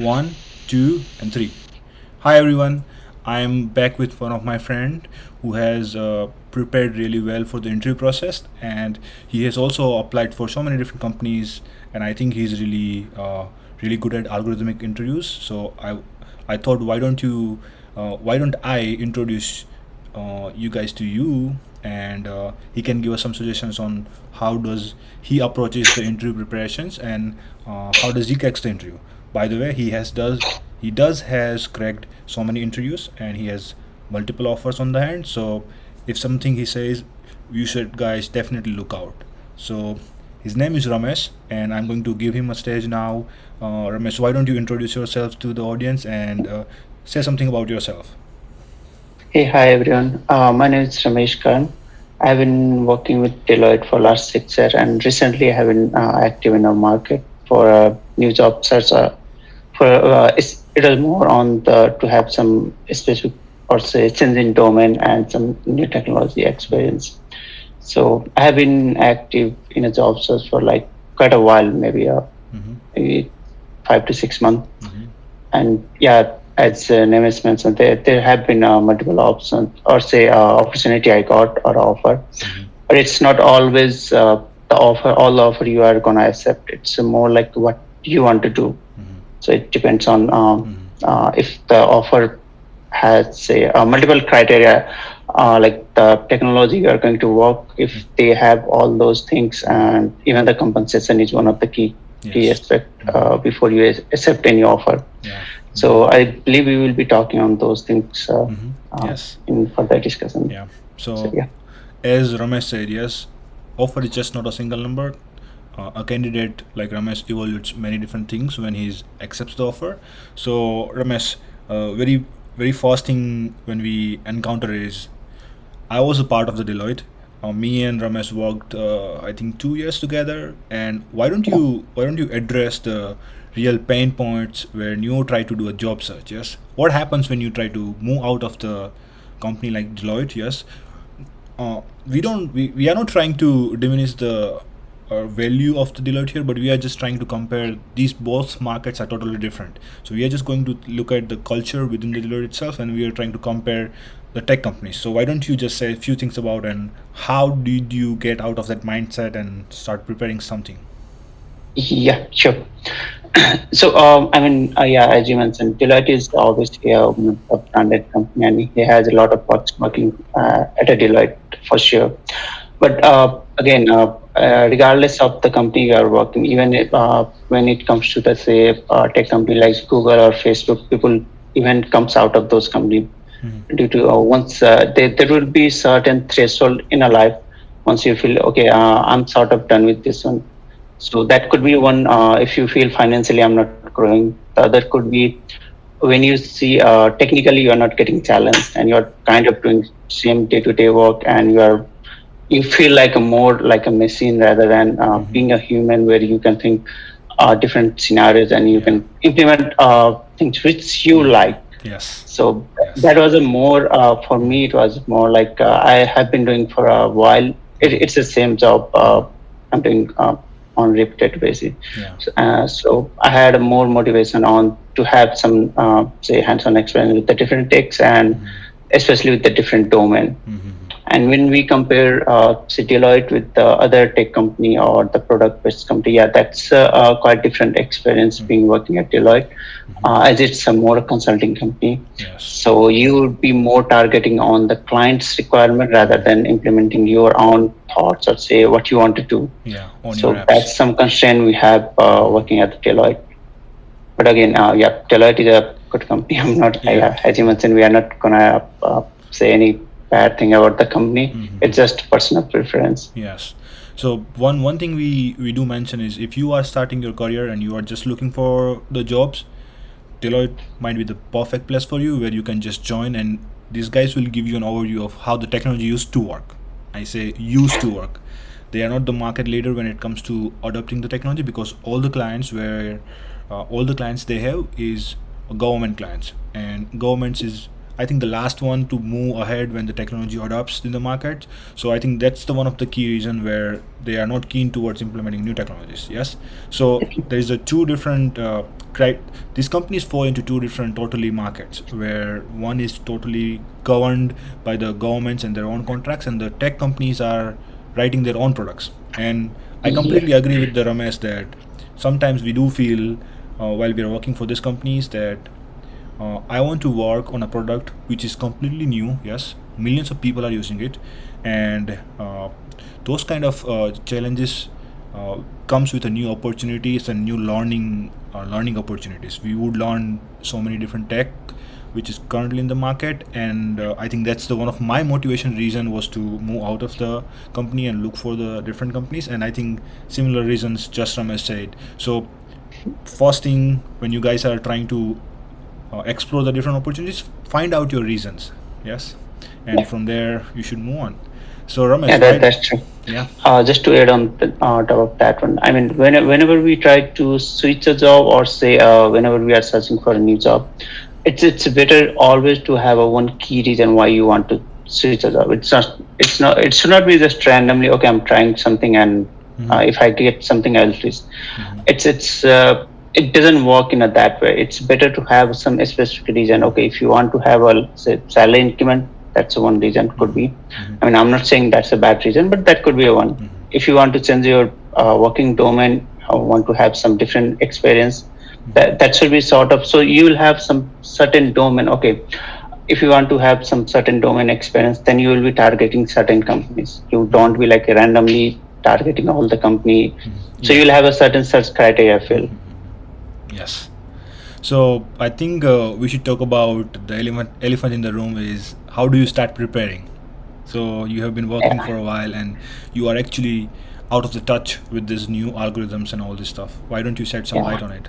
One, two, and three. Hi everyone. I'm back with one of my friend who has uh, prepared really well for the interview process, and he has also applied for so many different companies, and I think he's really uh, really good at algorithmic interviews. So I I thought why don't you uh, why don't I introduce uh, you guys to you and uh, he can give us some suggestions on how does he approaches the interview preparations and uh, how does he cracks the interview by the way he has does he does has cracked so many interviews and he has multiple offers on the hand so if something he says you should guys definitely look out so his name is ramesh and i'm going to give him a stage now uh, ramesh why don't you introduce yourself to the audience and uh, say something about yourself Hey, hi everyone. Uh, my name is Ramesh Khan. I've been working with Deloitte for last six years, and recently I have been uh, active in the market for a new job search. Uh, for uh, it's, it is more on the to have some specific or say change in domain and some new technology experience. So I have been active in a job search for like quite a while, maybe uh, mm-hmm. maybe five to six months, Mm-hmm. and yeah, as uh, Nemes mentioned, there, there have been uh, multiple options or say uh, opportunity I got or offer, Mhm. but it's not always uh, the offer, all the offer you are gonna accept. It's more like what you want to do. So it depends on um, uh, if the offer has say uh, multiple criteria, uh, like the technology you are going to work, if they have all those things, and even the compensation is one of the key key Yes. aspect uh, before you accept any offer. Yeah. So I believe we will be talking on those things uh, Mhm. uh, Yes. in further discussion. Yeah. So, So, yeah. as Ramesh said, yes, offer is just not a single number. Uh, a candidate like Ramesh evaluates many different things when he accepts the offer. So, Ramesh, uh, very very first thing when we encounter is I was a part of the Deloitte. Uh, me and Ramesh worked, uh, I think, two years together. And why don't you why don't you address the real pain points when you try to do a job search? Yes, what happens when you try to move out of the company like Deloitte? Yes, uh, we don't we, we are not trying to diminish the uh, value of the Deloitte here, but we are just trying to compare these both markets are totally different. So we are just going to look at the culture within the Deloitte itself, and we are trying to compare the tech companies. So why don't you just say a few things about and how did you get out of that mindset and start preparing something? Yeah, sure. so, um, I mean, uh, yeah, as you mentioned, Deloitte is obviously a, a branded company, and he has a lot of folks working uh, at a Deloitte for sure. But uh, again, uh, uh, regardless of the company you are working, even if, uh, when it comes to the say uh, tech company like Google or Facebook, people even comes out of those companies Mhm. due to uh, once uh, there, there will be certain threshold in a life once you feel okay uh, i'm sort of done with this one so that could be one uh, if you feel financially i'm not growing the other could be when you see uh, technically you are not getting challenged and you're kind of doing same day-to-day work and you are you feel like a more like a machine rather than uh, Mhm. being a human where you can think uh, different scenarios and you Yeah. can implement uh, things which you like Yes. so Yes. that was a more uh, for me it was more like uh, i have been doing for a while it, it's the same job uh, i'm doing uh, on repeated basis Yeah. so, uh, so i had a more motivation on to have some uh, say hands-on experience with the different techs and especially with the different domain Mhm. And when we compare uh, say Deloitte with the other tech company or the product-based company, yeah, that's uh, uh, quite different experience being working at Deloitte, uh, as it's a more consulting company. Yes. So you would be more targeting on the client's requirement rather than implementing your own thoughts or say what you want to do. Yeah. So that's some constraint we have uh, working at Deloitte. But again, uh, yeah, Deloitte is a good company. I'm not, Yeah. yeah. as you mentioned, we are not gonna uh, say any bad thing about the company. Mhm. It's just personal preference. Yes. So one one thing we we do mention is if you are starting your career and you are just looking for the jobs, Deloitte might be the perfect place for you where you can just join and these guys will give you an overview of how the technology used to work. I say used to work. They are not the market leader when it comes to adopting the technology because all the clients where uh, all the clients they have is government clients and governments is I think the last one to move ahead when the technology adopts in the market. So I think that's the one of the key reason where they are not keen towards implementing new technologies. Yes. So there is a two different uh, these companies fall into two different totally markets where one is totally governed by the governments and their own contracts, and the tech companies are writing their own products. And I completely agree with the Ramesh that sometimes we do feel uh, while we are working for these companies that uh, I want to work on a product which is completely new. Yes, millions of people are using it, and uh, those kind of uh, challenges uh, comes with a new opportunities and new learning uh, learning opportunities. We would learn so many different tech which is currently in the market and uh, i think that's the one of my motivation reason was to move out of the company and look for the different companies and i think similar reasons just Ramesh said so first thing when you guys are trying to uh, explore the different opportunities find out your reasons yes and Yeah. from there you should move on so Ramesh Yeah, that, why- that's true. yeah Uh, just to add on the, uh, top of that one, I mean, when, whenever we try to switch a job or say uh, whenever we are searching for a new job, it's it's better always to have a one key reason why you want to switch a job. It's not it's not it should not be just randomly. Okay, I'm trying something and Mhm. uh, if I get something else, it's Mhm. it's it's uh, it doesn't work in a that way. It's better to have some specific reason. Okay, if you want to have a say salary increment, that's one reason could be. Mhm. I mean, I'm not saying that's a bad reason, but that could be a one. Mhm. If you want to change your uh, working domain, or want to have some different experience, that that should be sort of. So you will have some certain domain. Okay, if you want to have some certain domain experience, then you will be targeting certain companies. You don't be like randomly targeting all the company. So Yeah. you'll have a certain search criteria. I feel. Yes. So I think uh, we should talk about the elephant elephant in the room is how do you start preparing? So you have been working for a while and you are actually out of the touch with these new algorithms and all this stuff. Why don't you shed some Yeah. light on it?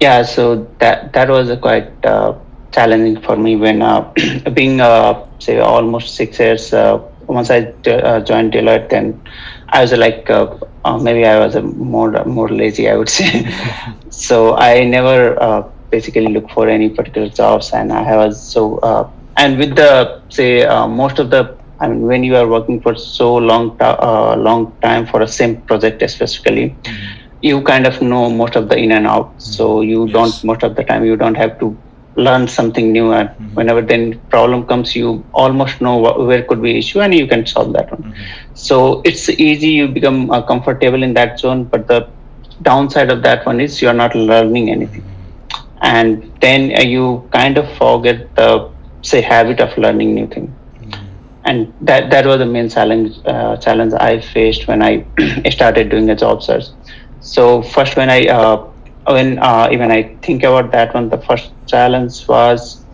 Yeah, so that that was a quite uh, challenging for me when uh, being uh, say almost six years. Uh, once I uh, joined Deloitte, then I was like uh, uh, maybe I was a more more lazy, I would say. so I never uh, basically look for any particular jobs, and I was so uh, and with the say uh, most of the I mean when you are working for so long uh, long time for a same project specifically you kind of know most of the in and out so you Yes. don't most of the time you don't have to learn something new and Mhm. whenever then problem comes you almost know wh- where could be issue and you can solve that one Mhm. so it's easy you become uh, comfortable in that zone but the downside of that one is you're not learning anything and then uh, you kind of forget the say habit of learning new thing Mhm. and that that was the main challenge uh, challenge I faced when I started doing a job search. So first, when I uh, when uh, even I think about that one, the first challenge was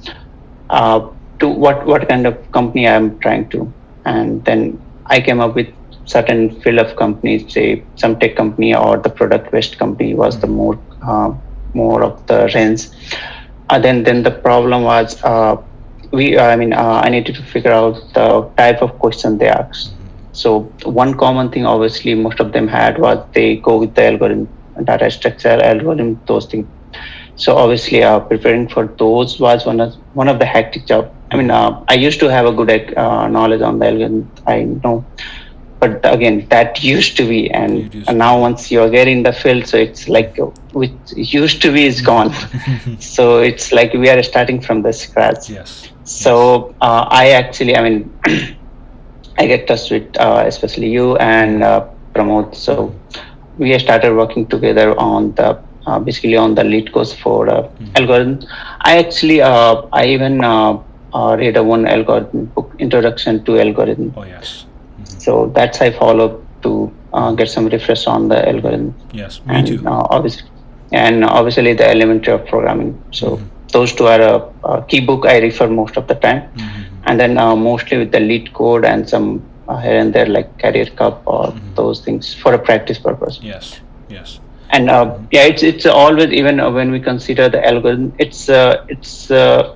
uh, to what what kind of company I am trying to, and then I came up with certain field of companies, say some tech company or the product based company was the more uh, more of the range. Uh, then then the problem was uh, we I mean uh, I needed to figure out the type of question they asked. So one common thing obviously most of them had was they go with the algorithm, data structure, algorithm, those things. So obviously uh, preparing for those was one of one of the hectic job. I mean uh, I used to have a good uh, knowledge on the algorithm. I know. But again, that used to be, and, and now once you're getting in the field, so it's like which used to be is gone. so it's like we are starting from the scratch. yes. So uh, I actually, I mean, I get touch with uh, especially you and uh, Pramod. So we started working together on the uh, basically on the lead course for uh, algorithm. I actually, uh, I even uh, uh, read a one algorithm book, Introduction to Algorithm. Oh yes. Mhm. So that's I followed to uh, get some refresh on the algorithm Yes. Me and too. uh, obviously and obviously the elementary of programming so Mhm. those two are a, key book i refer most of the time Mhm. and then uh, mostly with the LeetCode and some uh, here and there like Carrier cup or Mhm. those things for a practice purpose Yes. Yes. and uh, yeah it's it's always even uh, when we consider the algorithm it's uh, it's uh,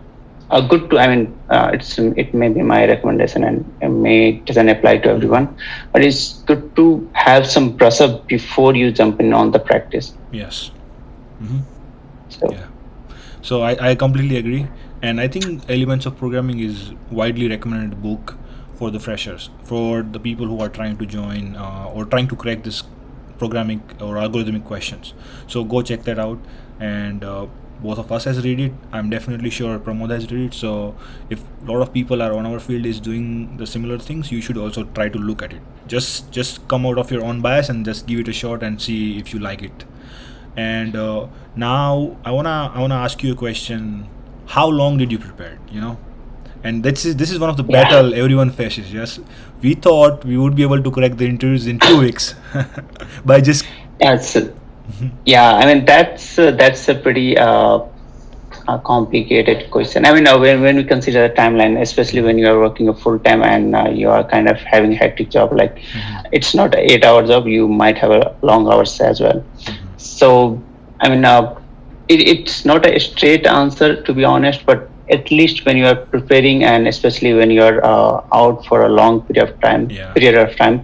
a good to i mean uh, it's it may be my recommendation and it may it doesn't apply to everyone but it's good to have some brush up before you jump in on the practice Yes. Mm -hmm. so Yeah. So I, I completely agree, and I think Elements of Programming is widely recommended book for the freshers, for the people who are trying to join uh, or trying to crack this programming or algorithmic questions. So go check that out, and uh, both of us has read it. I'm definitely sure Pramod has read it. So if a lot of people are on our field is doing the similar things, you should also try to look at it. Just just come out of your own bias and just give it a shot and see if you like it. And uh, now I wanna I wanna ask you a question. How long did you prepare? You know, and this is this is one of the Yeah. battle everyone faces. Yes, we thought we would be able to crack the interviews in two weeks by just That's yeah. I mean, that's uh, that's a pretty uh, uh, complicated question. I mean, uh, when when we consider the timeline, especially when you are working a full time and uh, you are kind of having a hectic job, like it's not an eight hour job. You might have a long hours as well. So, I mean, uh, it, it's not a straight answer to be honest, but at least when you are preparing and especially when you are uh, out for a long period of time, Yeah. period of time,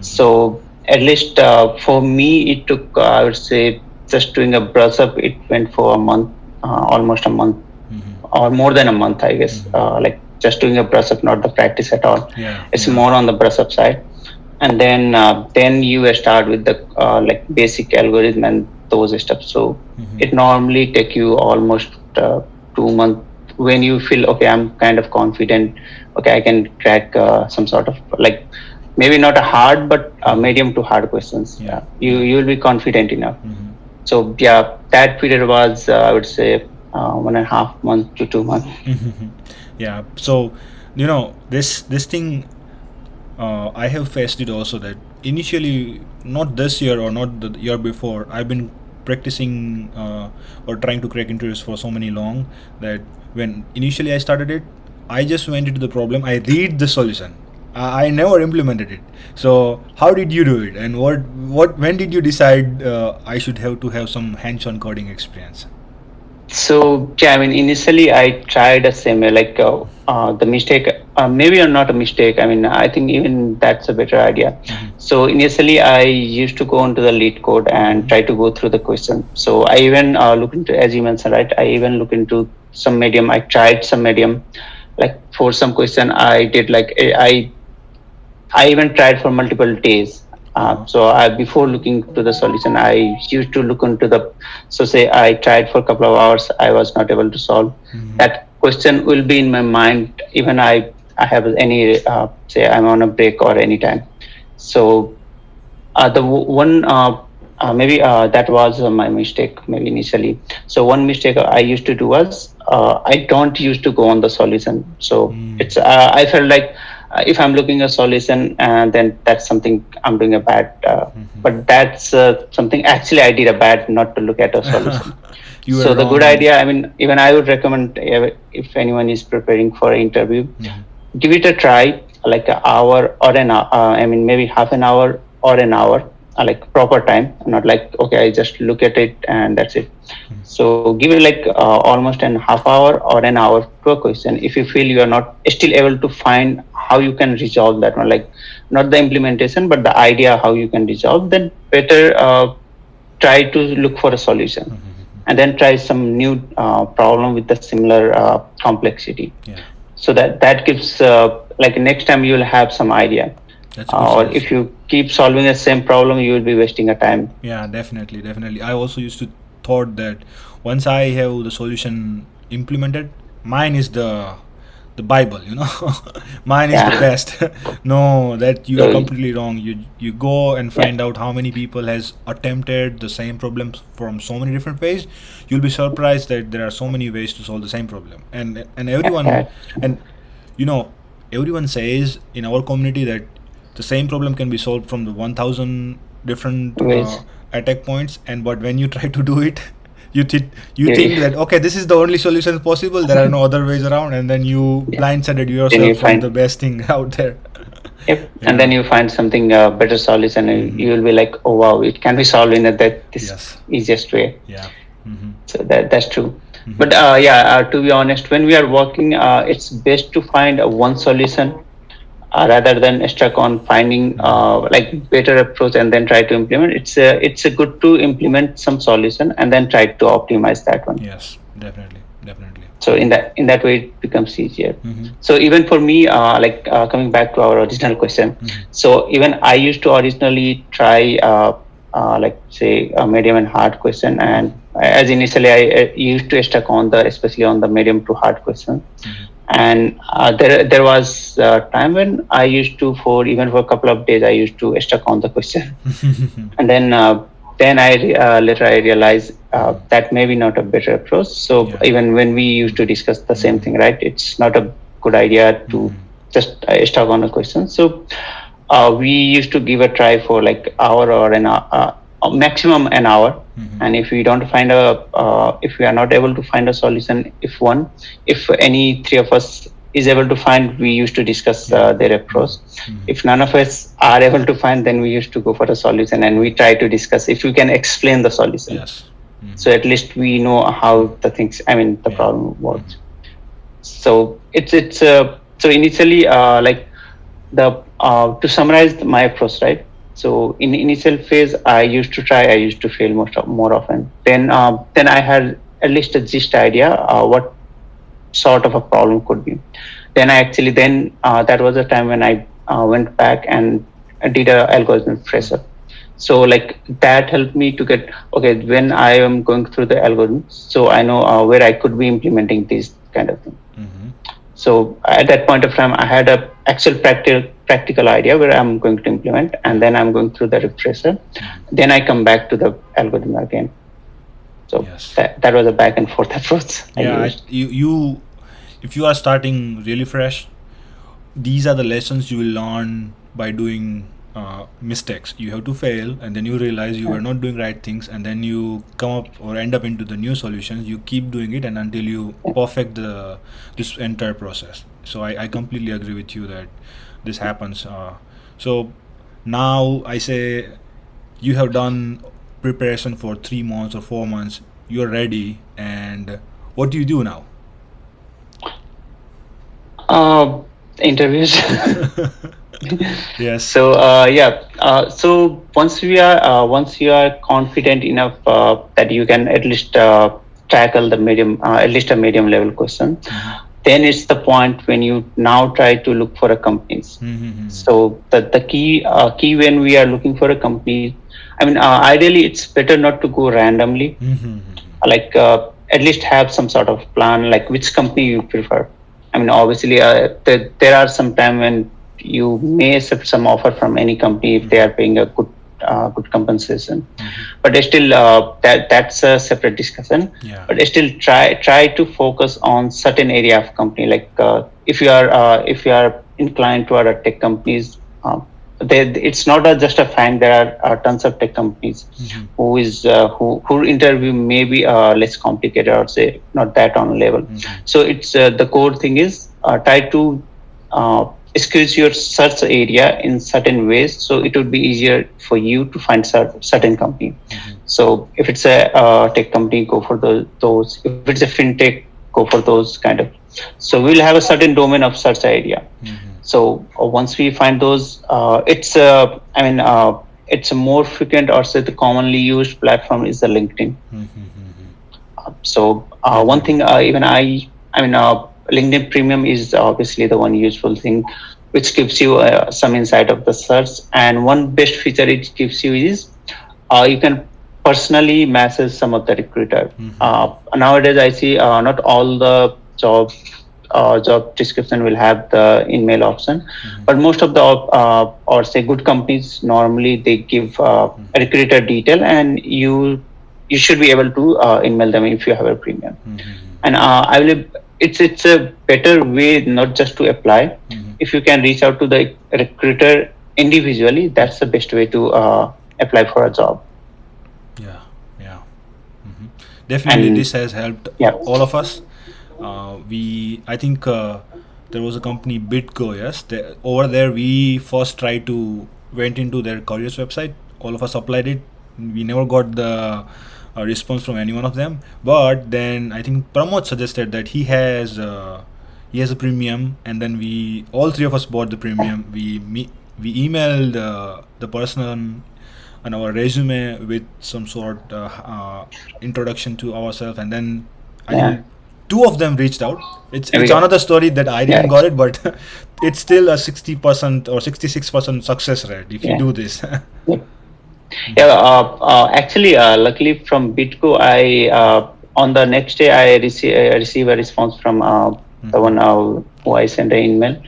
so at least uh, for me, it took uh, I would say just doing a brush up. It went for a month, uh, almost a month, or more than a month, I guess. Uh, like just doing a brush up, not the practice at all. yeah It's more on the brush up side, and then uh, then you start with the uh, like basic algorithm and those stuff. So Mhm. it normally take you almost uh, two months when you feel okay. I'm kind of confident. Okay, I can crack uh, some sort of like maybe not a hard but uh, medium to hard questions. Yeah. you you will be confident enough. Mhm. So yeah, that period was uh, I would say uh, one and a half month to two months. yeah so you know this this thing uh, i have faced it also that initially not this year or not the year before i've been practicing uh, or trying to crack interviews for so many long that when initially i started it i just went into the problem i read the solution I I never implemented it. So how did you do it, and what what when did you decide uh, I should have to have some hands-on coding experience? So yeah, I mean, initially I tried a similar like uh, uh, the mistake, uh, maybe or not a mistake. I mean, I think even that's a better idea. So initially I used to go into the LeetCode and try to go through the question. So I even uh, look into, as you mentioned, right? I even look into some medium. I tried some medium, like for some question I did like eh, I, I even tried for multiple days. Uh, so I, before looking to the solution, I used to look into the. So say I tried for a couple of hours, I was not able to solve. That question will be in my mind even I I have any uh, say I'm on a break or any time. So uh, the w- one uh, uh, maybe uh, that was uh, my mistake maybe initially. So one mistake I used to do was uh, I don't used to go on the solution. So Mm. it's uh, I felt like uh, if I'm looking a solution, uh, then that's something I'm doing a bad. Uh, But that's uh, something actually I did a bad not to look at a solution. So the good idea, I mean, even I would recommend if anyone is preparing for an interview, Mhm. Give it a try, like an hour or an hour. Uh, I mean, maybe half an hour or an hour, uh, like proper time, not like okay, I just look at it and that's it. So give it like uh, almost an half hour or an hour to a question. If you feel you are not still able to find how you can resolve that one, like not the implementation but the idea how you can resolve, then better uh, try to look for a solution and then try some new uh, problem with the similar uh, complexity Yeah, so that that gives uh, like next time you will have some idea. Uh, or if you keep solving the same problem you will be wasting a time. Yeah, definitely, definitely. I also used to thought that once I have the solution implemented, mine is the the Bible, you know. mine is the best. no, that you are completely wrong. You you go and find out how many people has attempted the same problems from so many different ways. You'll be surprised that there are so many ways to solve the same problem. And and everyone and you know everyone says in our community that the same problem can be solved from the 1000 different uh, attack points and but when you try to do it you think you Yeah. think that okay this is the only solution possible there are no other ways around and then you Yeah. blindsided you yourself from find- the best thing out there yep. Yeah. and then you find something uh, better solution and Mhm. you will be like oh wow it can be solved in a, that this Yes. easiest way yeah hmm so that that's true Mhm. but uh, yeah uh, to be honest when we are working uh, it's best to find a one solution uh, rather than stuck on finding uh, like better approach and then try to implement it's a, it's a good to implement some solution and then try to optimize that one yes definitely definitely so in that in that way it becomes easier Mhm. so even for me uh, like uh, coming back to our original question Mhm. so even i used to originally try uh, uh, like say a medium and hard question and as initially i uh, used to stuck on the especially on the medium to hard question Mhm. And uh, there there was a time when i used to for even for a couple of days i used to stuck on the question and then uh, then I uh, later I realized uh, that maybe not a better approach. So Yeah. even when we used to discuss the same thing, right? It's not a good idea to Mhm. just uh, stuck on a question. So uh, we used to give a try for like hour or an hour, uh, uh, maximum an hour. Mhm. And if we don't find a, uh, if we are not able to find a solution, if one, if any three of us is able to find, we used to discuss uh, their approach. Mhm. If none of us are able to find, then we used to go for a solution and we try to discuss if we can explain the solution. yes Mhm. So at least we know how the things, I mean, the Yeah. problem works. So it's it's uh, so initially uh, like the uh, to summarize my approach, right? So in initial phase, I used to try, I used to fail most of, more often. Then uh, then I had at least a gist idea uh, what sort of a problem could be. Then I actually then uh, that was the time when I uh, went back and did a algorithm tracer. So like that helped me to get okay when I am going through the algorithm, so I know uh, where I could be implementing these kind of thing. Mhm. So at that point of time, I had a actual practical practical idea where I'm going to implement, and then I'm going through the refresher. Then I come back to the algorithm again. So Yes. that, that was a back and forth approach. Yeah I, you you if you are starting really fresh these are the lessons you will learn by doing uh, mistakes you have to fail and then you realize you are not doing right things and then you come up or end up into the new solutions you keep doing it and until you perfect the this entire process so i, I completely agree with you that this happens uh, so now i say you have done preparation for three months or four months you're ready and what do you do now Uh, interviews. yes so uh, yeah uh, so once we are uh, once you are confident enough uh, that you can at least uh, tackle the medium uh, at least a medium level question Mhm. Then it's the point when you now try to look for a companies Mhm. so the, the key uh, key when we are looking for a company i mean uh, ideally it's better not to go randomly Mhm. like uh, at least have some sort of plan like which company you prefer i mean obviously uh, there, there are some time when you may accept some offer from any company if they are paying a good uh, good compensation but still uh, that that's a separate discussion yeah but still try try to focus on certain area of company like uh, if you are uh, if you are inclined toward a tech companies they, it's not a, just a fact there are uh, tons of tech companies Mhm. who is uh, who who interview may be uh, less complicated or say not that on level Mhm. so it's uh, the core thing is uh, try to squeeze your search area in certain ways so it would be easier for you to find cer- certain company Mhm. so if it's a uh, tech company go for those those if it's a fintech go for those kind of so we'll have a certain domain of search area Mhm. so uh, once we find those uh, it's uh, i mean uh, it's a more frequent or say the commonly used platform is the linkedin Mhm. Mhm. so uh, one thing uh, even i i mean uh, linkedin premium is obviously the one useful thing which gives you uh, some insight of the search and one best feature it gives you is uh, you can personally message some of the recruiter Mhm. uh, nowadays i see uh, not all the job uh, job description will have the email option Mhm. but most of the uh, or say good companies normally they give uh, a recruiter detail and you you should be able to uh, email them if you have a premium Mhm. and uh, i will it's it's a better way not just to apply Mhm. if you can reach out to the recruiter individually that's the best way to uh, apply for a job Yeah, yeah. mm -hmm. Definitely, And- this has helped Yeah. all of us. Uh, we, I think, uh, there was a company BitGo. Yes, they, over there we first tried to went into their careers website. All of us applied it. We never got the uh, response from any one of them. But then I think Pramod suggested that he has uh, he has a premium, and then we all three of us bought the premium. We me, we emailed uh, the person on our resume with some sort uh, uh, introduction to ourselves and then I Yeah. think two of them reached out. It's it's go. another story that I didn't Yeah. got it, but it's still a sixty percent or sixty six percent success rate if you do this. Yeah, uh, uh, actually, uh, luckily from BitGo, I uh, on the next day I receive I receive a response from uh, the one uh, who I sent an email,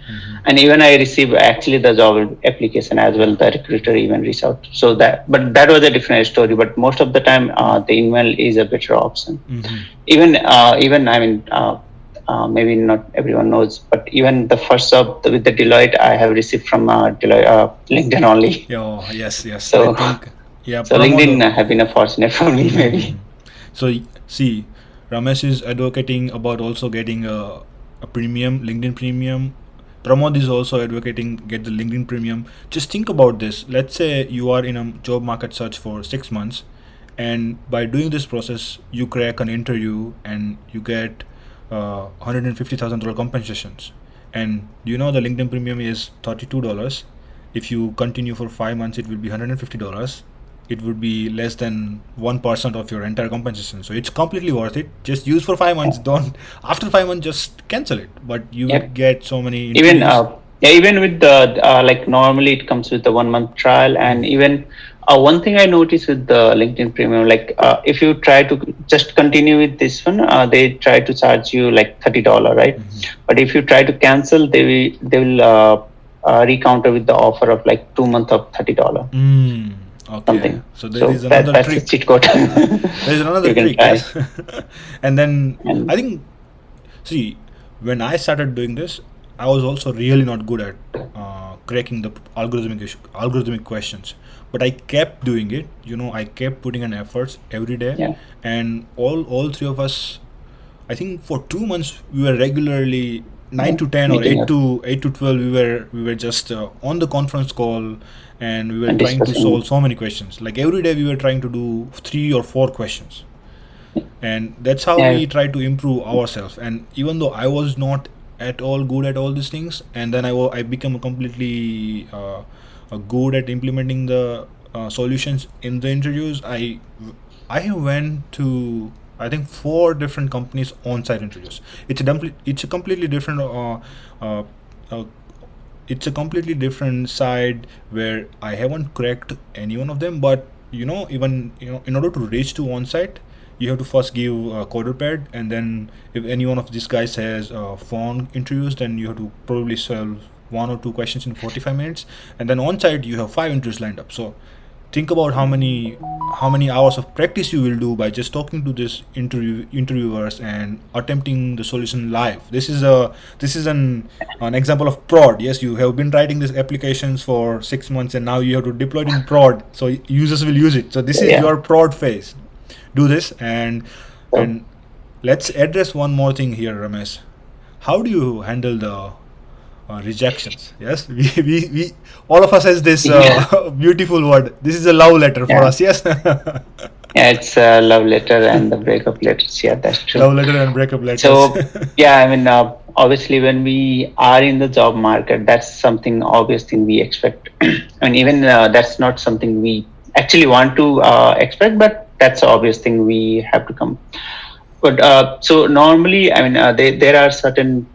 and even I receive actually the job application as well. The recruiter even reached out. So that, but that was a different story. But most of the time, uh, the email is a better option. Mhm. Even uh, even I mean. Uh, maybe not everyone knows, but even the first job with the Deloitte, I have received from uh, Deloitte, uh, LinkedIn only. Oh yes, yes. So- think yeah. So LinkedIn have been a fortunate for me, maybe. So see, Ramesh is advocating about also getting a, a premium LinkedIn premium. Pramod is also advocating get the LinkedIn premium. Just think about this. Let's say you are in a job market search for six months, and by doing this process, you crack an interview and you get uh, hundred and fifty thousand dollar compensations. And you know the LinkedIn premium is thirty two dollars. If you continue for five months, it will be hundred and fifty dollars it would be less than 1% of your entire compensation so it's completely worth it just use for five months don't after five months just cancel it but you Yep. get so many even interviews. uh, yeah, even with the uh, like normally it comes with the one month trial, and even uh, one thing I noticed with the LinkedIn Premium, like uh, if you try to just continue with this one, uh, they try to charge you like thirty dollar, right? Mhm. But if you try to cancel, they will they will uh, uh, recounter with the offer of like two month of thirty dollar. Mm, okay Something. so there is so that, another that's a trick cheat code. there is another trick yes. and then And- i think see when i started doing this i was also really not good at uh, cracking the algorithmic issue, algorithmic questions but i kept doing it you know i kept putting in efforts every day Yeah. and all all three of us i think for two months we were regularly 9 to 10 or 8 up. to 8 to 12 we were we were just uh, on the conference call and we were And trying to solve so many questions like every day we were trying to do three or four questions and that's how Yeah. we try to improve ourselves and even though i was not at all good at all these things. And then i, I become completely uh, good at implementing the uh, solutions in the interviews. I i went to i think four different companies on-site interviews. It's a it's a completely different uh, uh, uh, it's a completely different side where I haven't cracked any one of them. But you know, even you know, in order to reach to on-site, you have to first give a CoderPad, and then if any one of these guys has uh, phone interviews, then you have to probably solve one or two questions in 45 minutes, and then on-site you have five interviews lined up. So think about how many how many hours of practice you will do by just talking to this interview interviewers and attempting the solution live. This is a this is an an example of prod. Yes you have been writing these applications for six months and now you have to deploy it in prod. So users will use it. So this is Yeah. your prod phase do this and and let's address one more thing here ramesh how do you handle the uh, rejections yes we, we, we all of us has this uh, beautiful word this is a love letter for Yeah. us yes yeah, it's a love letter and the breakup letters. Yeah, that's true. love letter and breakup letters So yeah, I mean, uh, obviously, when we are in the job market, that's something obvious thing we expect. I mean, even uh, that's not something we actually want to uh, expect, but that's the obvious thing we have to come. But uh, so normally, I mean, uh, they, there are certain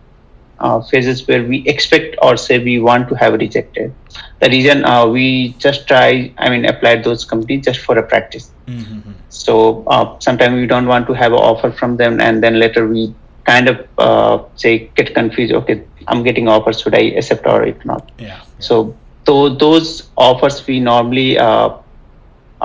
uh, phases where we expect or say we want to have rejected. The reason uh, we just try, I mean, apply those companies just for a practice. Mhm. So uh, sometimes we don't want to have an offer from them, and then later we kind of uh, say get confused. Okay, I'm getting offers. Should I accept or if not? yeah, yeah. So tho- those offers we normally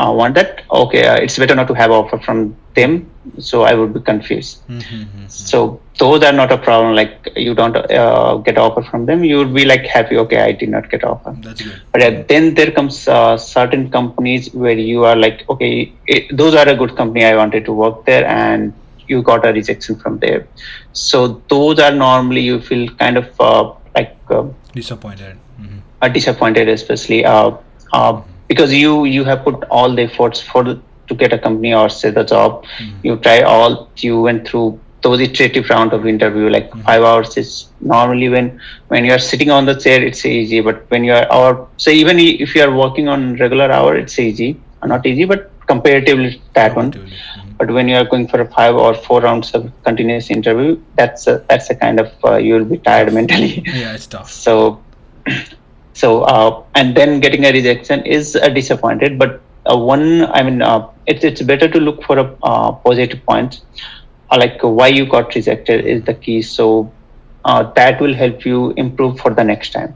uh, want that. Okay, uh, it's better not to have offer from them. So I would be confused. Mhm. So those are not a problem. Like you don't uh, get offer from them, you would be like happy. Okay, I did not get offer. that's good But uh, then there comes uh, certain companies where you are like, okay, it, those are a good company. I wanted to work there, and you got a rejection from there. So those are normally you feel kind of uh, like uh, disappointed Mhm. uh, disappointed, especially uh, uh, because you you have put all the efforts for the, to get a company or say the job. Mhm. You try all. You went through those iterative round of interview like Mhm. five hours is normally when when you are sitting on the chair it's easy but when you are or so even if you are working on regular hour it's easy uh, not easy but comparatively that one. Mhm. but when you are going for a five or four rounds of continuous interview, that's a, that's a kind of uh, you will be tired mentally. yeah it's tough So, so uh, and then getting a rejection is uh, disappointed. But uh, one, I mean, uh, it's it's better to look for a uh, positive point, uh, like why you got rejected is the key. So uh, that will help you improve for the next time.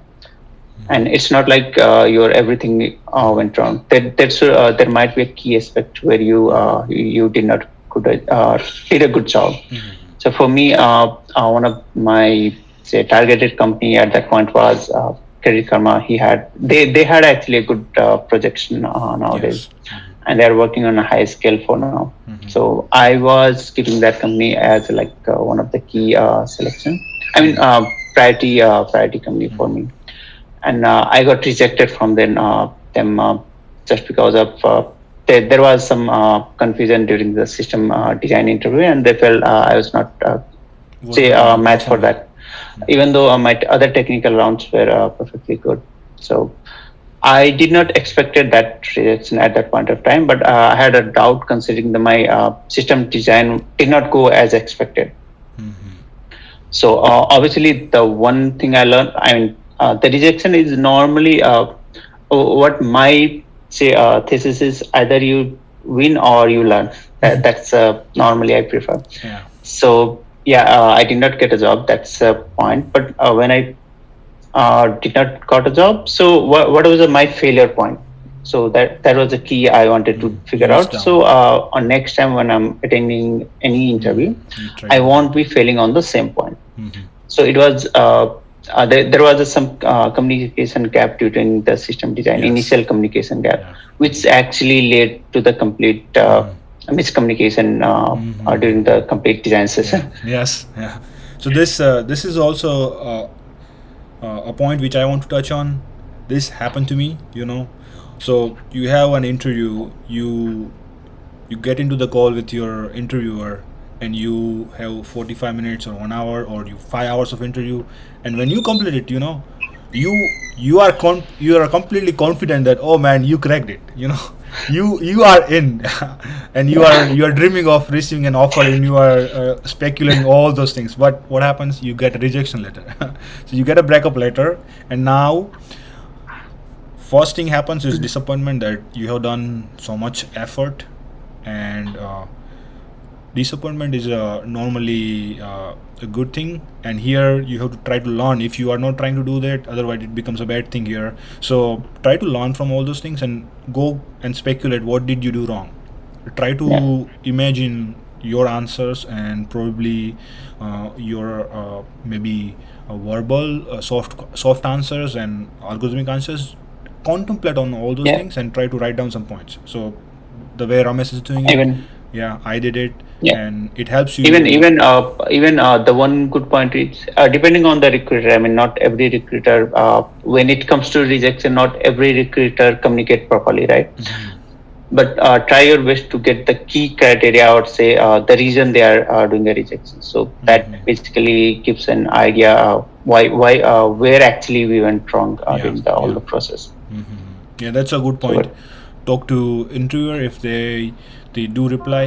And it's not like uh, your everything uh, went wrong. There, uh, there might be a key aspect where you uh, you, did not uh, did a good job. So for me, one of my say targeted company at that point was uh, Credit Karma. He had they they had actually a good uh, projection uh, nowadays, Yes. and they are working on a high scale for now. Mhm. So I was keeping that company as like uh, one of the key uh, selection. I mean, uh, priority uh, priority company for me, and uh, I got rejected from them uh, them uh, just because of. Uh, there, there was some uh, confusion during the system uh, design interview, and they felt uh, I was not say uh, match for that even though uh, my t- other technical rounds were uh, perfectly good. So i did not expected that rejection at that point of time but uh, i had a doubt considering that my uh, system design did not go as expected. Mhm. so uh, obviously the one thing i learned i mean uh, the rejection is normally uh, what my say uh, thesis is either you win or you learn. That, that's uh, normally i prefer. Yeah. So yeah uh, i did not get a job that's a point but uh, when i uh, did not got a job so what, what was my failure point? So that that was the key i wanted to figure Yes, out so uh, on next time when i'm attending any interview try i won't be failing on the same point. Mhm. so it was uh, uh, there, there was some uh, communication gap between the system design Yes. initial communication gap Yeah. which actually led to the complete uh, miscommunication uh, Mhm. uh, during the complete design session. Yes. Yeah. So this uh, this is also uh, uh, a point which i want to touch on. This happened to me you know. So you have an interview you you get into the call with your interviewer and you have 45 minutes or one hour or you five hours of interview. And when you complete it you know you you are con- you are completely confident that oh man you cracked it you know you you are in. And you are you are dreaming of receiving an offer and you are uh, speculating all those things. But what happens? You get a rejection letter. So you get a breakup letter and now first thing happens is disappointment that you have done so much effort and uh, disappointment is uh, normally uh, a good thing. And here you have to try to learn. If you are not trying to do that otherwise it becomes a bad thing here. So try to learn from all those things and go and speculate what did you do wrong. Try to Yeah. imagine your answers and probably uh, your uh, maybe uh, verbal uh, soft soft answers and algorithmic answers. Contemplate on all those Yeah. things and try to write down some points. So the way ramesh is doing it yeah i did it Yeah. and it helps you even even uh, even uh, the one good point is uh, depending on the recruiter i mean not every recruiter uh, when it comes to rejection not every recruiter communicate properly right Mhm. but uh, try your best to get the key criteria or say uh, the reason they are uh, doing a rejection so that Mhm. basically gives an idea why why uh, where actually we went wrong uh, Yeah, during the, all yeah. the process Mhm. yeah that's a good point what- talk to interviewer if they they do reply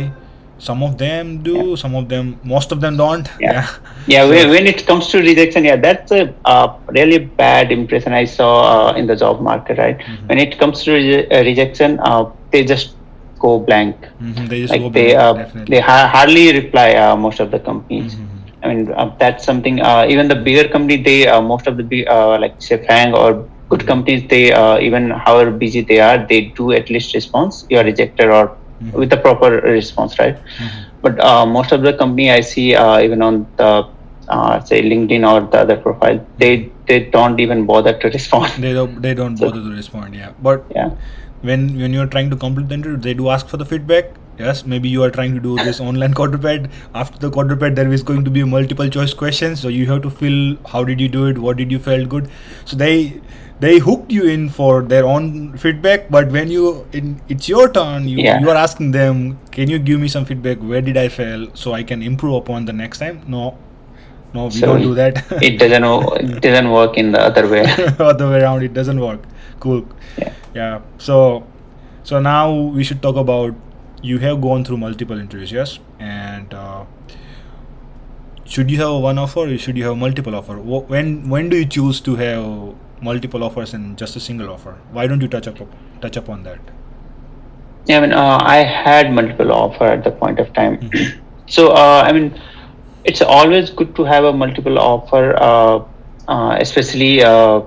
some of them do some of them most of them don't Yeah. yeah Yeah, So- when, it comes to rejection, yeah, that's a uh, really bad impression I saw uh, in the job market, right? Mhm. When it comes to reje- uh, rejection, uh, they just go blank. Mhm, they just Like go they blank, uh, definitely they ha- hardly reply. Uh, most of the companies. Mhm. I mean, uh, that's something. Uh, even the bigger company, they uh, most of the big, uh, like say FAANG or good companies, they uh, even however busy they are, they do at least response. You are rejected or Mhm. with the proper response, right? Mhm. but uh, most of the company I see uh, even on the uh, say LinkedIn or the other profile, they they don't even bother to respond. they don't they don't So- bother to respond yeah but yeah, when when you're trying to complete the interview they do ask for the feedback yes maybe you are trying to do this online CoderPad after the CoderPad there is going to be multiple choice questions so you have to fill how did you do it what did you felt good so they they hooked you in for their own feedback but when you in it's your turn you, Yeah. you are asking them can you give me some feedback where did i fail so i can improve upon the next time no no we So don't do that it doesn't it doesn't work in the other way. other way around it doesn't work cool Yeah. yeah so so now we should talk about you have gone through multiple interviews, yes, and uh, should you have one offer or should you have multiple offer? When when do you choose to have multiple offers and just a single offer? Why don't you touch up touch up on that? Yeah, I mean, uh, I had multiple offer at the point of time. Mhm. So, uh, I mean, it's always good to have a multiple offer, uh, uh, especially uh,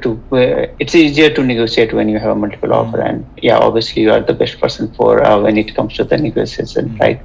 to. Uh, it's easier to negotiate when you have a multiple offer, and yeah, obviously you are the best person for uh, when it comes to the negotiation, Mhm. right?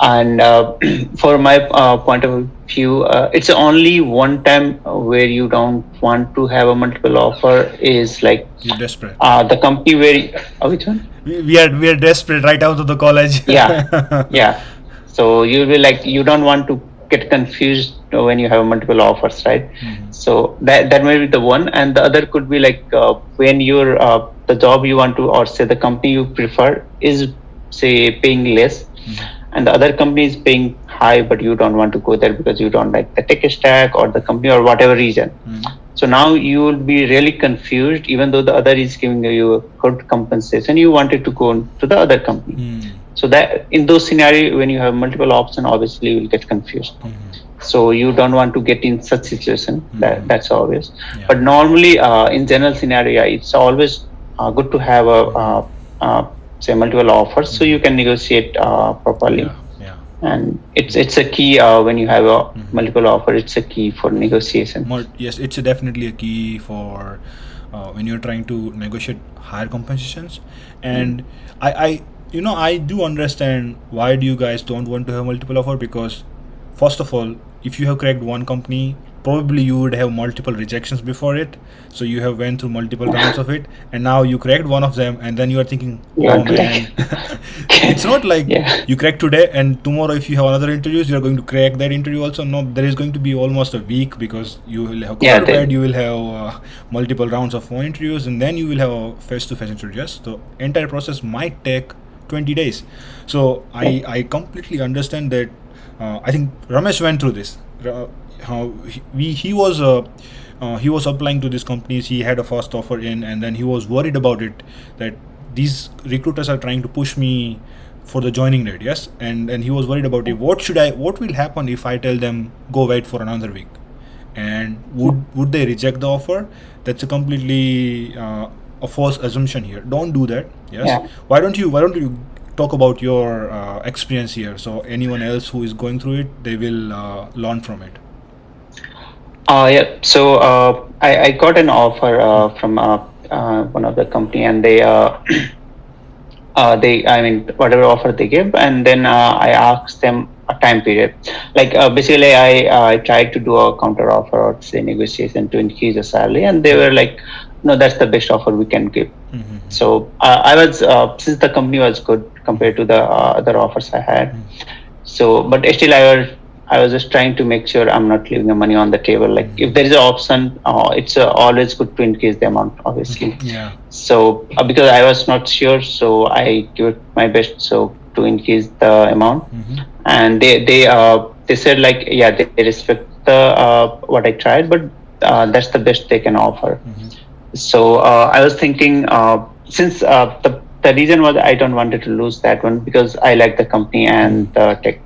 And uh, for my uh, point of view, uh, it's only one time where you don't want to have a multiple offer is like You're desperate. uh, the company where uh, which one? We, we are we are desperate right out of the college. Yeah. yeah so you'll be like you don't want to get confused when you have multiple offers right Mhm. so that that may be the one and the other could be like uh, when you're uh, the job you want to or say the company you prefer is say paying less Mhm. And the other company is paying high but you don't want to go there because you don't like the tech stack or the company or whatever reason Mhm. so now you will be really confused even though the other is giving you a good compensation you wanted to go to the other company Mhm. so that in those scenarios when you have multiple options obviously you will get confused Mhm. so you don't want to get in such situation that Mhm. that's obvious Yeah. but normally uh, in general scenario it's always uh, good to have a uh, uh, say multiple offers so you can negotiate uh, properly yeah, yeah. and it's it's a key uh, when you have a Mhm. multiple offer it's a key for negotiation More, yes, it's a definitely a key for uh, when you're trying to negotiate higher compensations. And I, I, you know, I do understand why do you guys don't want to have multiple offer because, first of all, if you have cracked one company, probably you would have multiple rejections before it. So you have went through multiple rounds of it, and now you cracked one of them, and then you are thinking, oh man, it's not like Yeah. you crack today and tomorrow if you have another interviews you are going to crack that interview also. No there is going to be almost a week because you will have Yeah, you will have uh, multiple rounds of phone interviews and then you will have a face-to-face interviews the entire process might take 20 days. So i i completely understand that uh, i think ramesh went through this how he, we, he was uh, uh, he was applying to these companies. He had a first offer in and then he was worried about it that these recruiters are trying to push me for the joining date yes? And and he was worried about it. What should i what will happen if i tell them go wait for another week? And would would they reject the offer? That's a completely uh, a false assumption here. Don't do that yes? Yeah. why don't you why don't you talk about your uh, experience here so anyone else who is going through it they will uh, learn from it Uh, yeah. So uh, I, I got an offer uh, from uh, uh, one of the company, and they they I mean whatever offer they give, and then I asked them a time period. Like basically, I I tried to do a counter offer or say negotiation to increase the salary, and they were like, no, that's the best offer we can give. Mhm. So uh, I was uh, since the company was good compared to the uh, other offers I had. So, but still, I was I was just trying to make sure I'm not leaving the money on the table. Like if there is an option, uh, it's uh, always good to increase the amount, obviously. yeah So uh, because I was not sure, so I give it my best so to increase the amount, Mhm. and they they uh, they said like yeah they, they respect the uh, what I tried, but uh, that's the best they can offer. So uh, I was thinking uh, since uh, the the reason was I don't wanted to lose that one because I like the company and the tech.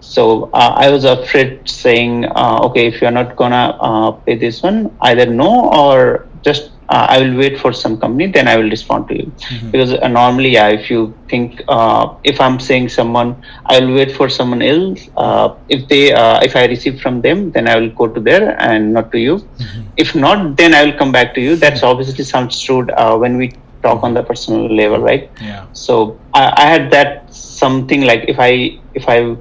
So uh, I was afraid saying, uh, okay, if you're not gonna uh, pay this one, either no or just uh, I will wait for some company, then I will respond to you. Mhm. Because uh, normally, yeah, if you think uh, if I'm saying someone, I will wait for someone else. Uh, if they uh, if I receive from them, then I will go to there and not to you. Mhm. If not, then I will come back to you. That's obviously sounds rude uh, when we talk on the personal level, right? yeah So I, I had that something like if I if I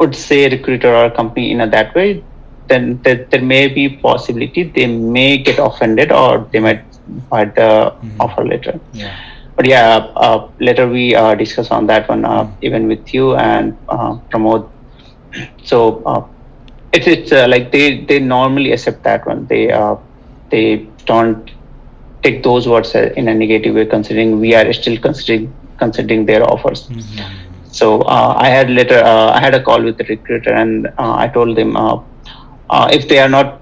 would say recruiter or company in a that way, then there, there may be possibility they may get offended or they might find the Mhm. offer letter. yeah But yeah, uh, later we uh, discuss on that one uh, Mhm. even with you and uh, Pramod. So uh, it's it's uh, like they they normally accept that one. They uh, they don't take those words in a negative way, considering we are still considering considering their offers. Mhm. So uh, I had later uh, I had a call with the recruiter and uh, I told them if they are not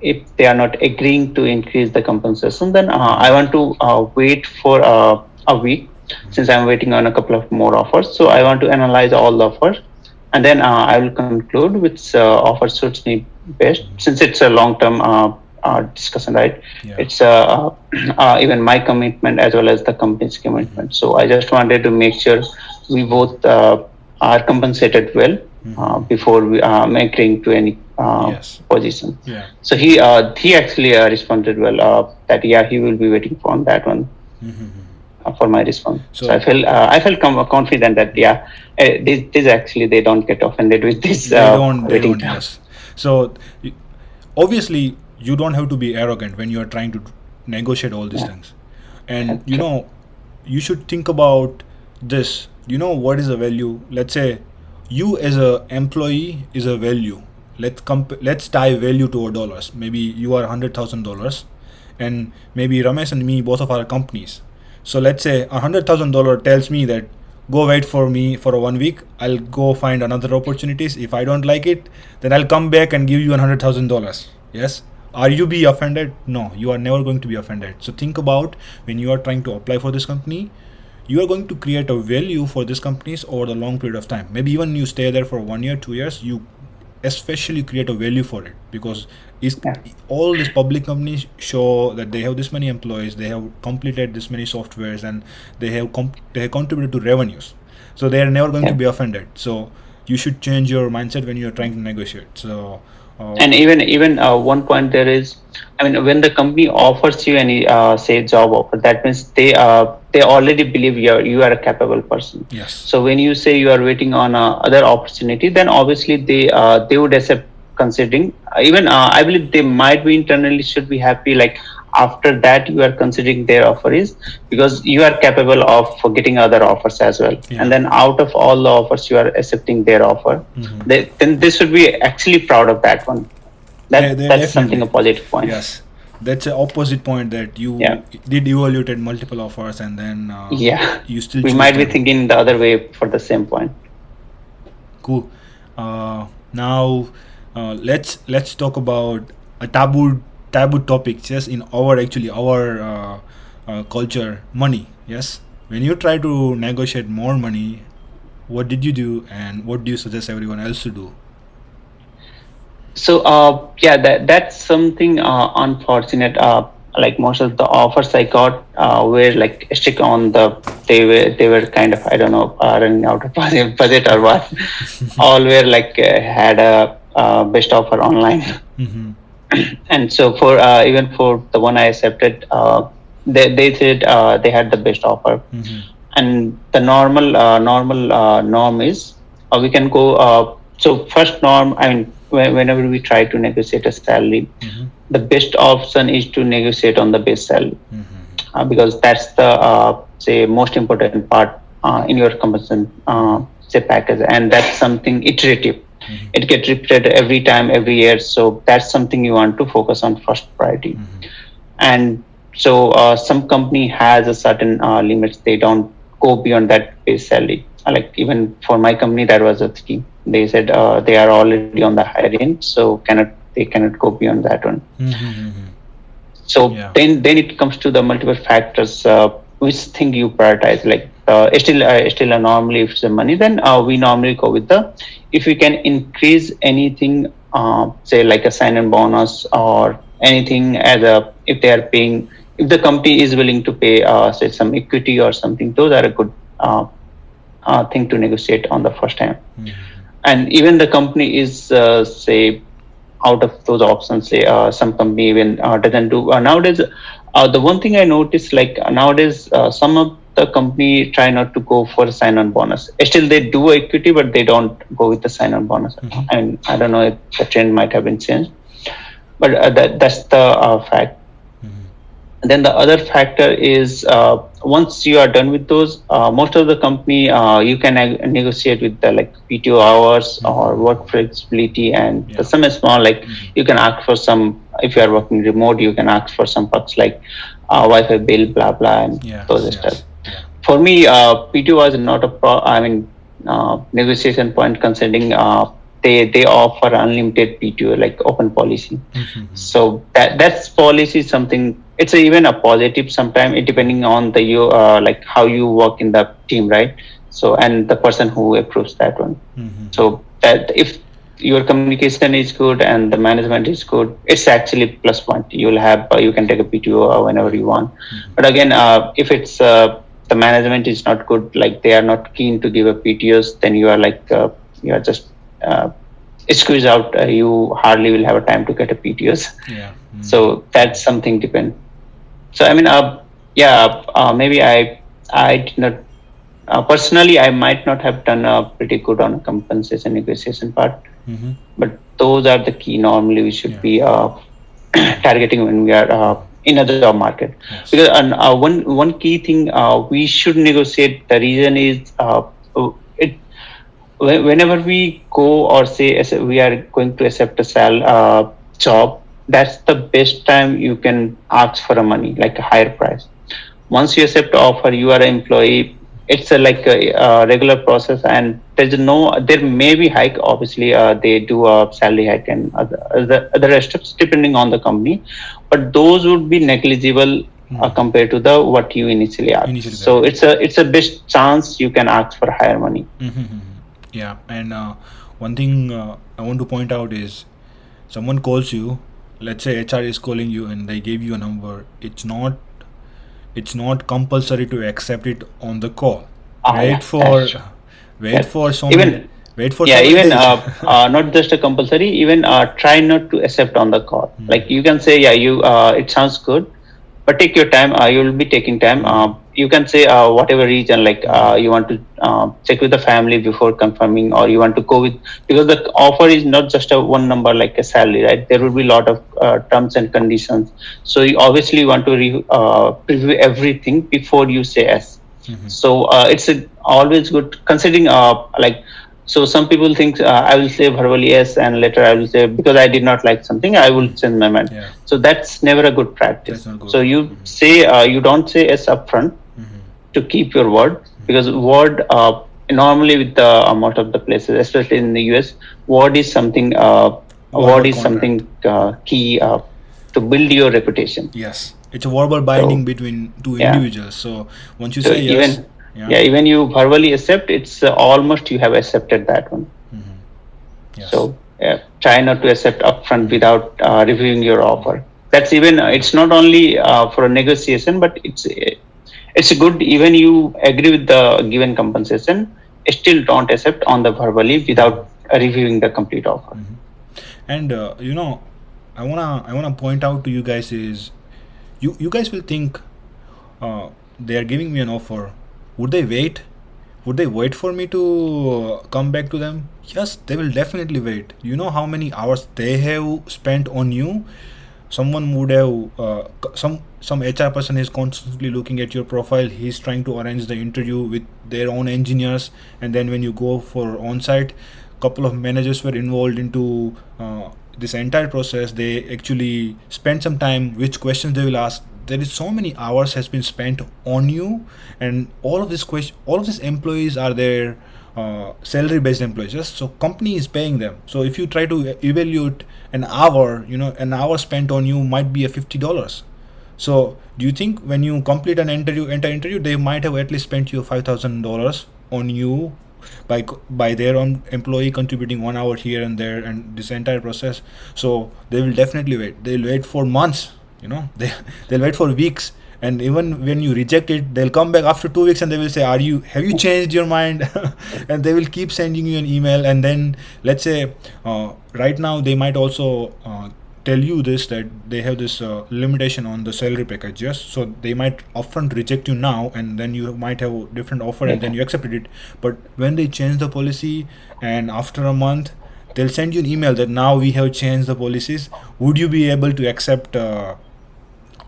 if they are not agreeing to increase the compensation, then I want to wait for a week since I'm waiting on a couple of more offers. So I want to analyze all the offers, and then uh, I will conclude which uh, offer suits me best. Since it's a long-term uh, uh, discussion, right? Yeah. It's uh, uh, even my commitment as well as the company's commitment. So I just wanted to make sure we both uh, are compensated well uh, before we uh, agreeing to any Yes. position. Yeah. So he uh, he actually uh, responded well uh, that yeah he will be waiting for on that one uh, for my response. So, So- I felt uh, I felt com- confident that yeah uh, this, this actually they don't get offended with this. they uh, don't they don't time. yes so obviously you don't have to be arrogant when you are trying to negotiate all these things. And you know you should think about this. You know what is a value? Let's say you as a employee is a value. Let's comp- let's tie value to our dollars. Maybe you are hundred thousand dollars and maybe ramesh and me both of our companies. So let's say a hundred thousand dollar tells me that go wait for me for one week. I'll go find another opportunities. If i don't like it then i'll come back and give you a hundred thousand dollars. Yes are you be offended? No you are never going to be offended. So think about when you are trying to apply for this company you are going to create a value for these companies over the long period of time. Maybe even you stay there for one year two years you especially create a value for it because is Yeah. all these public companies show that they have this many employees they have completed this many softwares and they have comp- they have contributed to revenues. So they are never going to be offended. So you should change your mindset when you are trying to negotiate. So uh, And even even uh, one point there is, I mean, when the company offers you any uh, say job offer, that means they uh, they already believe you are you are a capable person. yes So when you say you are waiting on uh, other opportunity, then obviously they uh, they would accept considering. Even uh, I believe they might be internally should be happy. Like after that, you are considering their offer is because you are capable of getting other offers as well. Yeah. And then out of all the offers, you are accepting their offer. Mhm. They, then they should be actually proud of that one. That they that's something a positive point. yes that's an opposite point that you Yeah. did evaluated multiple offers and then uh, Yeah. you still We might be thinking the other way for the same point. cool uh, now uh, let's let's talk about a taboo taboo topic just in our actually our uh, uh, culture money yes when you try to negotiate more money what did you do and what do you suggest everyone else to do So uh, yeah, that that's something uh, unfortunate. Uh, like most of the offers I got uh, were like strict on the they were they were kind of I don't know uh, running out of budget or what. All were like uh, had a uh, best offer online. mm-hmm. and so for uh, even for the one I accepted, uh, they they said uh, they had the best offer, Mm-hmm. and the normal uh, normal uh, norm is uh, we can go. Uh, so first norm, I mean, whe- whenever we try to negotiate a salary, Mm-hmm. the best option is to negotiate on the base salary Mm-hmm. uh, because that's the uh, say most important part uh, in your compensation uh, say package, and that's something iterative. Mhm. It gets repeated every time, every year. So that's something you want to focus on first priority. Mm-hmm. And so uh, some company has a certain uh, limits. They don't go beyond that base salary. Like even for my company, that was a scheme. They said uh, they are already on the higher end, so cannot they cannot go beyond that one. Mm-hmm. So Yeah. then then it comes to the multiple factors. Uh, which thing you prioritize? Like uh, still uh, still uh, normally if it's the money, then uh, we normally go with the if we can increase anything, uh, say like a sign and bonus or anything as a if they are paying if the company is willing to pay uh, say some equity or something, those are a good uh, uh, thing to negotiate on the first time. And even the company is uh, say out of those options say uh, some company even uh, doesn't do uh, nowadays uh, the one thing i noticed like nowadays uh, some of the company try not to go for sign on bonus still they do equity but they don't go with the sign on bonus Mhm. i i don't know if the trend might have been changed but uh, that, that's the uh, fact then the other factor is uh, once you are done with those, uh, most of the company uh, you can negotiate with the like PTO hours or work flexibility and Yeah. some is small like Mhm. you can ask for some if you are working remote you can ask for some perks like uh, Wi-Fi bill blah blah and Yes, those yes. stuff. For me, uh, PTO was not a pro. I mean, uh, negotiation point considering uh, they they offer unlimited PTO like open policy. Mhm. So that that's policy is something it's a, even a positive sometimes depending on the you uh, like how you work in the team right so and the person who approves that one Mhm. so that if your communication is good and the management is good it's actually plus point you'll have uh, you can take a pto whenever you want but again uh, if it's uh, the management is not good like they are not keen to give a ptos then you are like uh, you are just uh, squeeze out uh, you hardly will have a time to get a ptos Yeah. Mm. so that's something depend so i mean uh, yeah uh, maybe i i did not uh, personally i might not have done uh, pretty good on compensation negotiation part Mhm. but those are the key normally we should Yeah. be uh, targeting when we are uh, in a job market. Yes. because and, uh, one one key thing uh, we should negotiate the reason is uh, it whenever we go or say we are going to accept a sal uh, job that's the best time you can ask for a money like a higher price. Once you accept offer you are an employee it's a, like a, uh regular process and there's no there may be hike obviously uh, they do a salary hike and other, other, other steps depending on the company but those would be negligible uh, compared to the what you initially asked Initially so it's a it's a best chance you can ask for higher money Mhm. Yeah, and uh, one thing uh, I want to point out is someone calls you, let's say HR is calling you and they gave you a number. It's not it's not compulsory to accept it on the call. Ah, wait yeah, for wait for some even- wait for yeah even uh, uh, not just a compulsory even uh, try not to accept on the call. Like you can say yeah you uh, it sounds good but take your time uh, you will be taking time. Uh, you can say uh, whatever reason like uh, you want to uh, check with the family before confirming or you want to go with because the offer is not just a one number like a salary right? There will be a lot of uh, terms and conditions. So you obviously want to re- uh, preview everything before you say yes. Mhm. so uh, it's a, always good considering uh, like so some people think uh, i will say verbally yes and later i will say because i did not like something i will change my mind Yeah. so that's never a good practice good. so you say uh, you don't say yes upfront Mhm. to keep your word because word uh, normally with the most of the places especially in the us word is something uh, word is contract. something uh, key uh, to build your reputation Yes, it's a verbal binding between two yeah. individuals. So once you so say yes, yeah, yeah. even you verbally accept it's uh, almost you have accepted that one Mhm. yes. So yeah, try not to accept upfront without uh, reviewing your offer. That's even uh, it's not only uh, for a negotiation, but it's uh, it's good even you agree with the given compensation, still don't accept on the verbally without uh, reviewing the complete offer. and uh, you know i wanna i wanna point out to you guys is you you guys will think uh, they are giving me an offer would they wait? Would they wait for me to uh, come back to them? Yes they will definitely wait. You know how many hours they have spent on you? Someone would have uh, some some hr person is constantly looking at your profile. He's trying to arrange the interview with their own engineers. And then when you go for on site couple of managers were involved into uh, this entire process. They actually spent some time which questions they will ask there is so many hours has been spent on you and all of this question all of these employees are their uh, salary based employees yes? so company is paying them. So if you try to evaluate an hour you know an hour spent on you might be a $50 so do you think when you complete an interview enter interview they might have at least spent you $5000 on you by by their own employee contributing one hour here and there and this entire process? So they will definitely wait. They'll wait for months you know they they'll wait for weeks. And even when you reject it they'll come back after two weeks and they will say are you have you changed your mind? And they will keep sending you an email. And then let's say uh, right now they might also uh, tell you this that they have this uh, limitation on the salary package yes? So they might upfront reject you now and then you might have a different offer and then you accepted it. But when they change the policy and after a month they'll send you an email that now we have changed the policies. Would you be able to accept uh,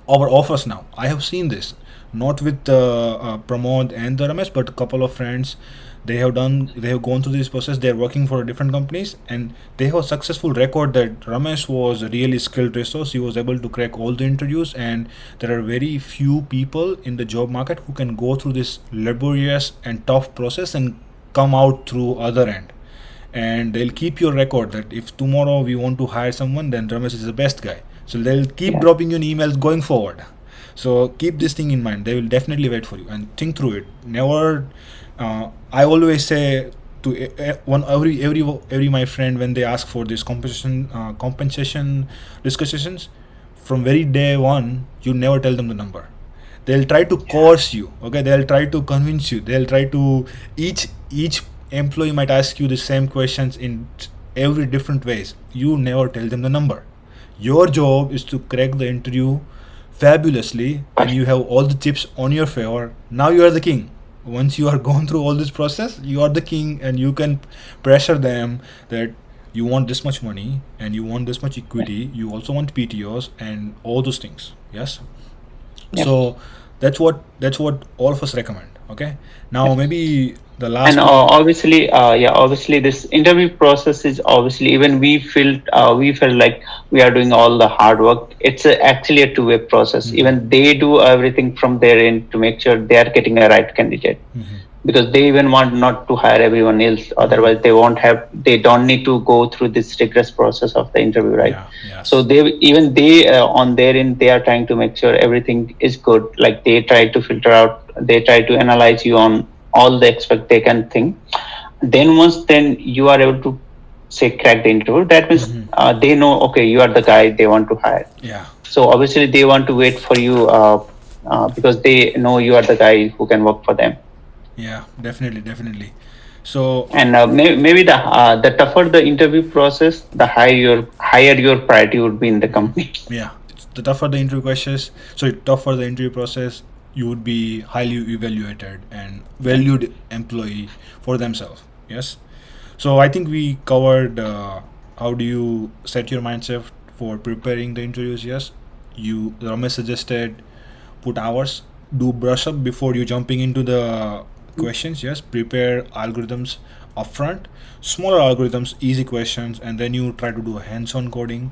our offers now. I have seen this, not with uh, uh, Pramod and the Ramesh, but a couple of friends. They have done, they have gone through this process. They are working for different companies, and they have a successful record that Ramesh was a really skilled resource. He was able to crack all the interviews, and there are very few people in the job market who can go through this laborious and tough process and come out through other end and they'll keep your record that if tomorrow we want to hire someone then Ramesh is the best guy so they'll keep dropping you emails going forward. So keep this thing in mind. They will definitely wait for you and think through it. Never uh, i always say to one every every every my friend when they ask for this compensation uh, compensation discussions from very day one you never tell them the number. They'll try to coerce you okay? They'll try to convince you. They'll try to each each employee might ask you the same questions in every different ways. You never tell them the number your job is to crack the interview fabulously and you have all the chips on your favor. Now you are the king. Once you are gone through all this process you are the king and you can pressure them that you want this much money and you want this much equity. You also want ptos and all those things. Yes? Yep. so that's what that's what all of us recommend okay? Now maybe the last and uh, obviously uh, yeah obviously this interview process is obviously even we felt uh, we felt like we are doing all the hard work. It's a, actually a two-way process. Even they do everything from their end to make sure they are getting a right candidate. Mhm. Because they even want not to hire everyone else. Otherwise they won't have they don't need to go through this rigorous process of the interview right? Yeah yes. so they even they uh, on their end they are trying to make sure everything is good. Like they try to filter out they try to analyze you on all the expect they can think then once then you are able to say crack the interview that means Mhm. uh, they know okay you are the guy they want to hire. Yeah. So obviously they want to wait for you uh, uh, because they know you are the guy who can work for them yeah definitely definitely. So and uh, may, maybe the uh, the tougher the interview process the higher your higher your priority would be in the company. Yeah the tougher the interview questions so tougher the interview process you would be highly evaluated and valued employee for themselves yes? So i think we covered uh, how do you set your mindset for preparing the interviews yes? You ramesh suggested put hours do brush up before you jumping into the questions yes. Prepare algorithms upfront. Smaller algorithms easy questions and then you try to do a hands-on coding.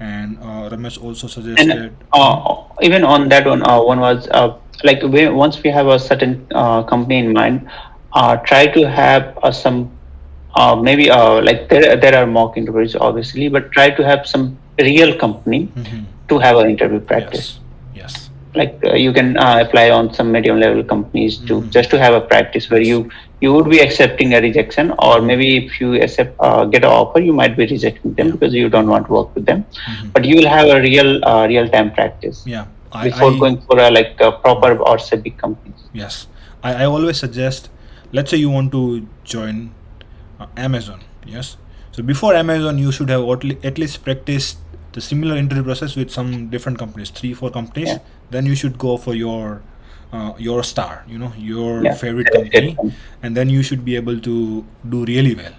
And uh, ramesh also suggested and uh, even on that one uh, one was uh, like we, once we have a certain uh, company in mind uh, try to have uh, some uh, maybe uh, like there, there are mock interviews obviously but try to have some real company Mhm. to have an interview practice. Yes like uh, you can uh, apply on some medium level companies to Mhm. just to have a practice where you you would be accepting a rejection or maybe if you accept uh, get an offer you might be rejecting them because you don't want to work with them Mhm. but you will have a real uh, real time practice yeah I, before I- going for a like a proper or big companies Yes, I, I always suggest. Let's say you want to join uh, Amazon. Yes, so before Amazon, you should have at, at least practiced the similar interview process with some different companies, three, four companies. Yeah. Then you should go for your uh, your star. You know, your Yeah. favorite company, and then you should be able to do really well.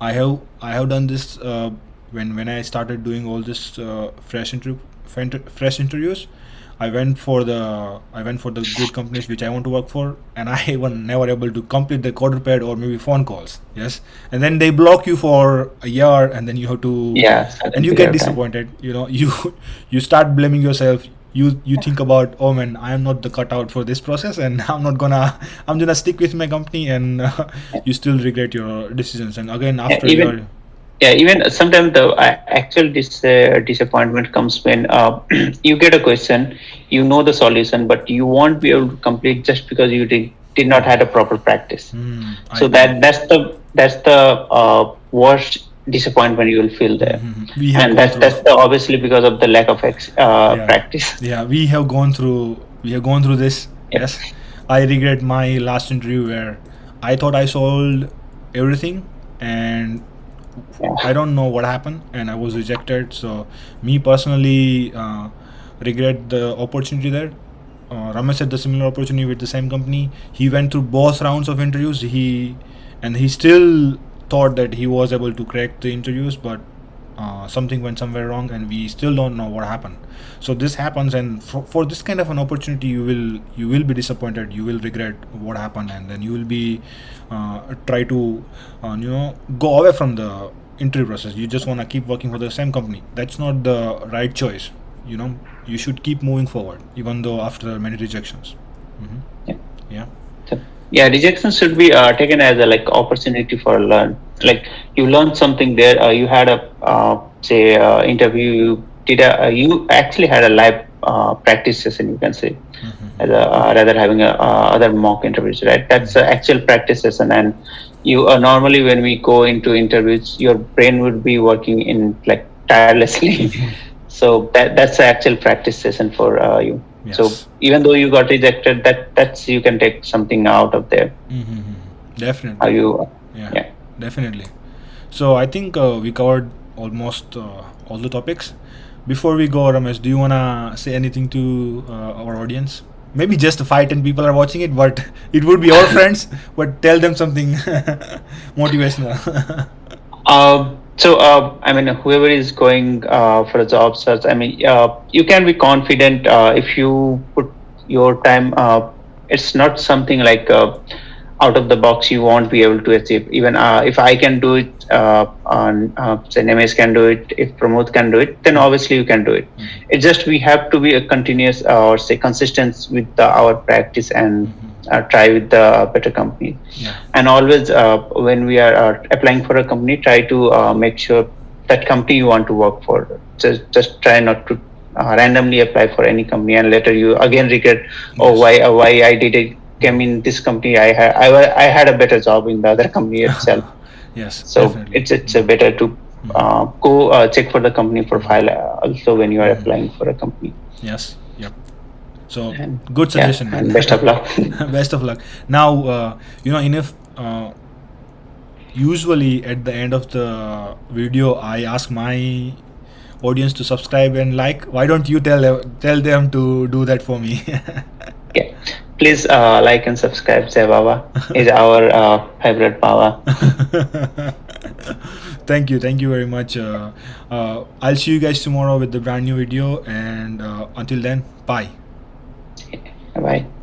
I have I have done this uh, when when I started doing all this uh, fresh interview fresh interviews. I went for the I went for the good companies which I want to work for, and I was never able to complete the quadruped or maybe phone calls. Yes, and then they block you for a year, and then you have to yeah and you get disappointed. You know, you you start blaming yourself. You you think about oh man, I am not the cutout for this process, and I'm not gonna I'm gonna stick with my company, and uh, you still regret your decisions. And again after even- your yeah even sometimes the uh, actual dis- uh, disappointment comes when uh, you get a question you know the solution but you won't be able to complete just because you did, did not had a proper practice Hmm, so I- that that's the that's the uh, worst disappointment you will feel there Mhm. we have and that's through- that's obviously because of the lack of ex- uh, Yeah. practice yeah we have gone through we have gone through this Yeah. yes i regret my last interview where i thought i solved everything and Yeah. i don't know what happened and i was rejected so me personally uh, regret the opportunity there uh, ramesh had the similar opportunity with the same company he went through both rounds of interviews he and he still thought that he was able to crack the interviews but uh, something went somewhere wrong and we still don't know what happened. So this happens and for, for this kind of an opportunity you will you will be disappointed you will regret what happened and then you will be uh, try to uh, you know go away from the interview process. You just want to keep working for the same company. That's not the right choice you know? You should keep moving forward even though after many rejections. Hmm Yeah. yeah yeah, rejection should be uh, taken as a like opportunity for learn. Like you learned something there. Uh, you had a uh, say uh, interview. You did a uh, you actually had a live uh, practice session, you can say, Mhm. as a, uh, rather having a, uh, other mock interviews, right? That's the actual practice session, and you uh, normally when we go into interviews, your brain would be working in like tirelessly. so that that's the actual practice session for uh, you. So even though you got rejected, that that's you can take something out of there. Mhm. Definitely. How you, yeah, yeah. definitely so i think uh, we covered almost uh, all the topics before we go ramesh do you want to say anything to uh, our audience maybe just five ten people are watching it but it would be our friends but tell them something motivational Uh, so uh, I mean, whoever is going uh, for a job search, I mean, uh, you can be confident uh, if you put your time. Uh, it's not something like uh, out of the box you won't be able to achieve. Even uh, if I can do it, uh, on uh, say can do it, if Pramod can do it, then obviously you can do it. It's just we have to be a continuous or say consistent with the, our practice and uh, try with the better company. Yeah. And always uh, when we are uh, applying for a company try to uh, make sure that company you want to work for. Just just try not to uh, randomly apply for any company and later you again regret oh Yes. why uh, why i did it came in this company i had I, I had a better job in the other company itself. Yes so definitely. it's it's uh, better to uh, go uh, check for the company profile also when you are applying for a company. Yes so And- good yeah, suggestion man. and best of luck. Best of luck. Now uh, you know enough uh, usually at the end of the video i ask my audience to subscribe and like. Why don't you tell tell them to do that for me? Yeah. Please uh, like and subscribe Jai Baba. Is our uh, favorite Baba. Thank you. Thank you very much. Uh, uh, i'll see you guys tomorrow with the brand new video. And uh, until then bye bye